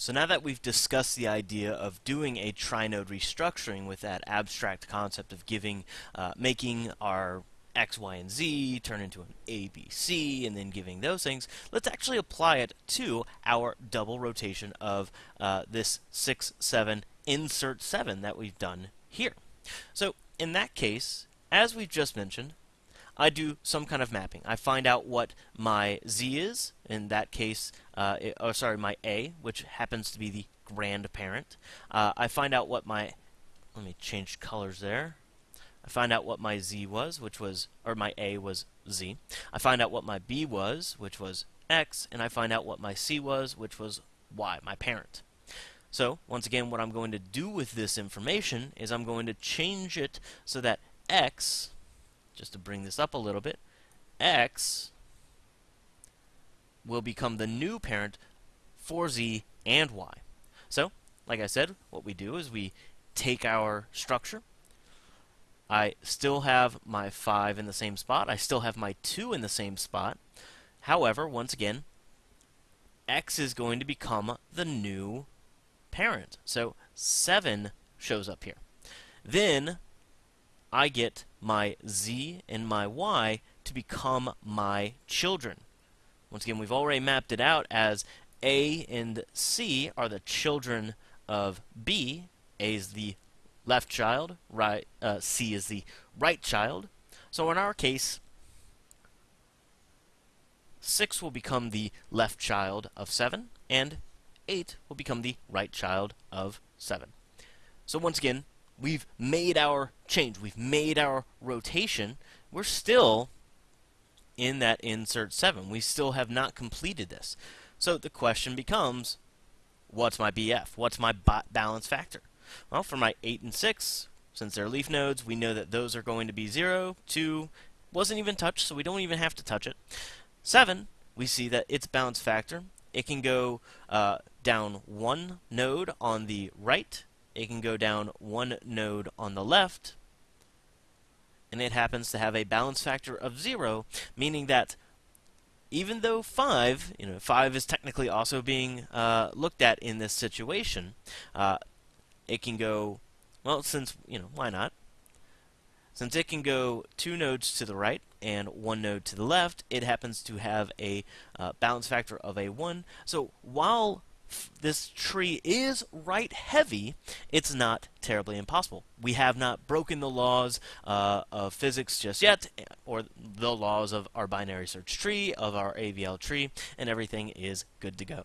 So now that we've discussed the idea of doing a trinode restructuring with that abstract concept of giving, uh, making our X, Y, and Z turn into an A, B, C, and then giving those things, let's actually apply it to our double rotation of uh, this 6, 7, insert 7 that we've done here. So in that case, as we've just mentioned, I do some kind of mapping. I find out what my Z is, in that case, uh, it, oh, sorry, my A, which happens to be the grandparent. Uh, I find out what my, let me change colors there. I find out what my Z was, which was, or my A was Z. I find out what my B was, which was X, and I find out what my C was, which was Y, my parent. So, once again, what I'm going to do with this information is I'm going to change it so that X just to bring this up a little bit, x will become the new parent for z and y. So, like I said, what we do is we take our structure. I still have my 5 in the same spot. I still have my 2 in the same spot. However, once again, x is going to become the new parent. So 7 shows up here. Then I get my z and my y to become my children. Once again, we've already mapped it out as A and C are the children of B. A is the left child, right? Uh, C is the right child. So in our case, 6 will become the left child of 7, and 8 will become the right child of 7. So once again, we've made our change, we've made our rotation, we're still in that insert 7. We still have not completed this. So the question becomes, what's my BF? What's my balance factor? Well, for my 8 and 6, since they're leaf nodes, we know that those are going to be 0, 2, wasn't even touched, so we don't even have to touch it. 7, we see that its balance factor, it can go uh, down one node on the right it can go down one node on the left, and it happens to have a balance factor of 0, meaning that even though 5, you know, 5 is technically also being uh, looked at in this situation, uh, it can go, well, since, you know, why not? Since it can go two nodes to the right and one node to the left, it happens to have a uh, balance factor of a 1. So while this tree is right heavy, it's not terribly impossible. We have not broken the laws uh, of physics just yet, or the laws of our binary search tree, of our AVL tree, and everything is good to go.